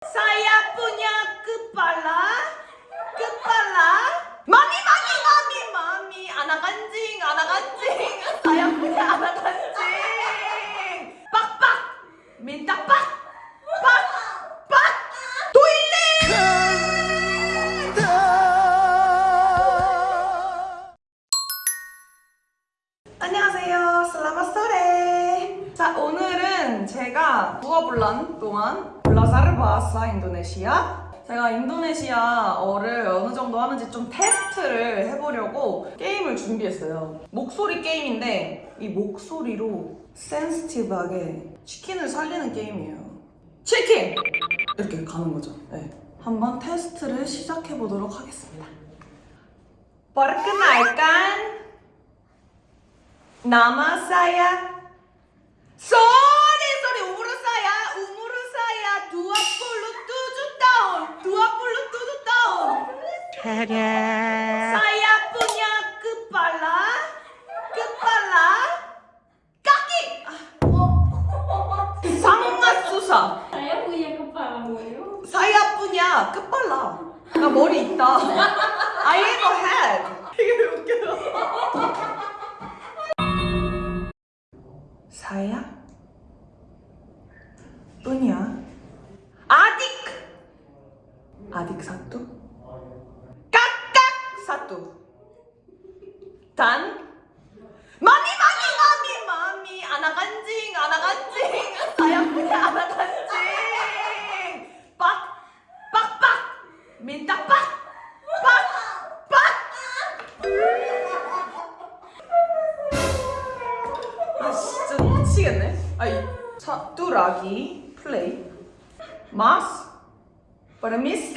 Saya punya kepala, kepala. Mami, mami, mami, mami. Anak anjing, anak anjing. Saya punya anak anjing. Pak, pak. Minta pak. 제가 부어블란 동안 블라사르 바하사 인도네시아 제가 인도네시아어를 어느 정도 하는지 좀 테스트를 해보려고 게임을 준비했어요. 목소리 게임인데 이 목소리로 센스티브하게 치킨을 살리는 게임이에요. 치킨! 이렇게 가는 거죠. 네. 한번 테스트를 시작해 보도록 하겠습니다. Nama saya Sorry, Saya punya kepala Kepala Kaki Ah, Sangat susah Saya punya kepala boyo. saya punya kepala 나 머리 있다 I have a head 하나도 단? 마미 마미 마미 마미. 아나간징 아나간징. 사야쁘게 아나간징. 빡 빡빡. 민딱 빡빡빡아 진짜 미치겠네. 아이 차 뚜라기 플레이. 마스. Para mim sim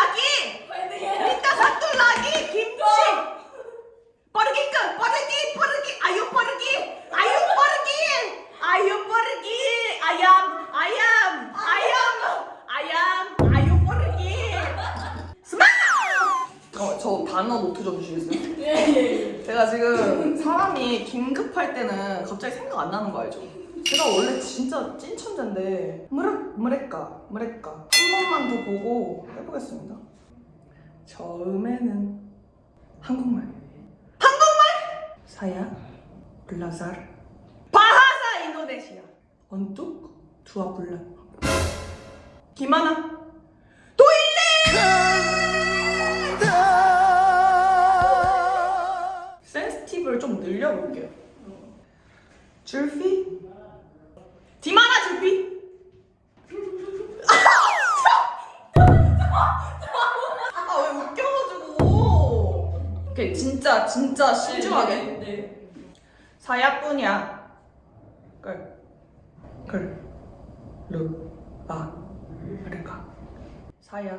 lagi minta satu lagi kimchi pergi ke pergi pergi ayo pergi ayo pergi ayo pergi ayam ayam ayam ayam ayo pergi semangat 어, 저 단어 노트 좀 주시겠어요? 제가 지금 사람이 긴급할 때는 갑자기 생각 안 나는 거 알죠? 제가 원래 진짜 찐 천재인데 뭐랄, 뭐랄까 뭐랄까 한 번만 더 보고 해보겠습니다. 처음에는 한국말. 한국말? 사야 블라자르. 바하사 인도네시아. 언뚝 두아블라. 기마나. 도일레! 센스티브를 좀 늘려볼게요 진짜 진짜 신중하게. 네. 사야뿐이야. 끌끌루아 아르가. 사야.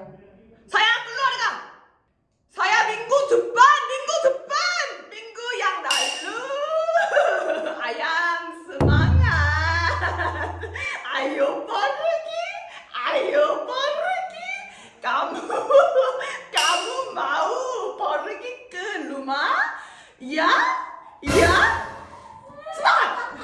사야 끌루아르가! 사야 민구 두반 민구 두반 민구 양 날루! 아양 스망아! 아유 버르기 아유 버르기 까무 까무 마우 버르기 끄 루마 야 야? 스마트!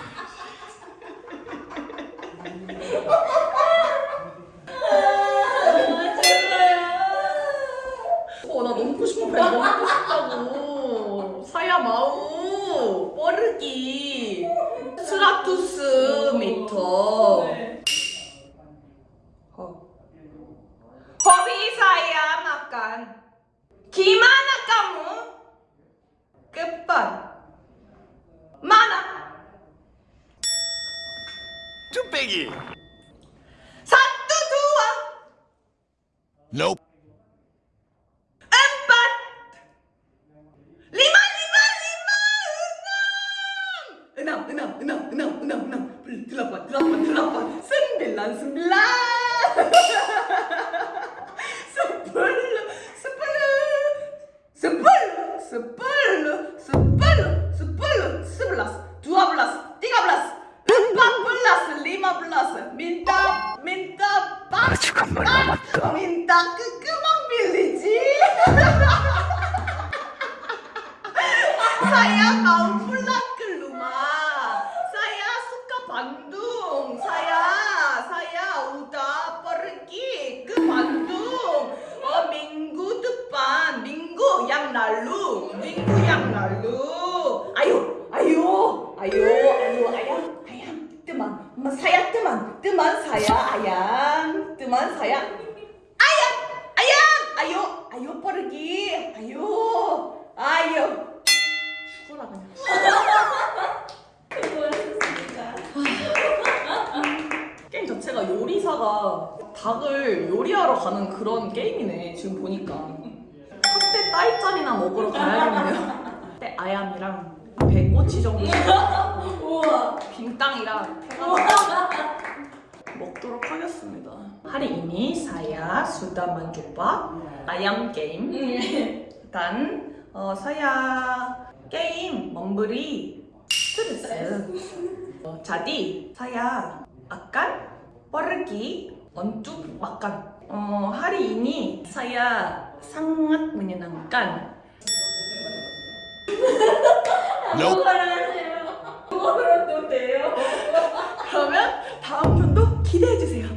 어, 나 너무 싶어. 배 먹고 싶다고. 사야 마우, 뻐르기, 스라투스 미터. 뚝배기. Satu, dua, Nope. empat, lima, lima, lima, enam, enam, enam, enam, enam, enam, enam, delapan, delapan, delapan, sembilan, sembilan, sepuluh, 아직 한발 남았다. minta ke kemang 빌리지. saya mau teman saya teman, teman saya ayam, teman saya ayam, ayam, ayo, ayo pergi, ayo, ayo. 죽어라 그냥. 게임 자체가 요리사가 닭을 요리하러 가는 그런 게임이네 지금 보니까 hab대 따이짜리나 먹으러 가야겠네요 hab대 아얌이랑 배꼬치 정도 우와. 빙땅이랑 해가지고 먹도록 하겠습니다 ini saya sudah mencoba ayam game dan uh, saya 게임 memberi 스트레스 어, saya akan pergi untuk makan. Oh, hari ini saya sangat menyenangkan. Nope. 뭐가를 하세요? 뭐가도 돼요? 그러면 다음 기대해 주세요.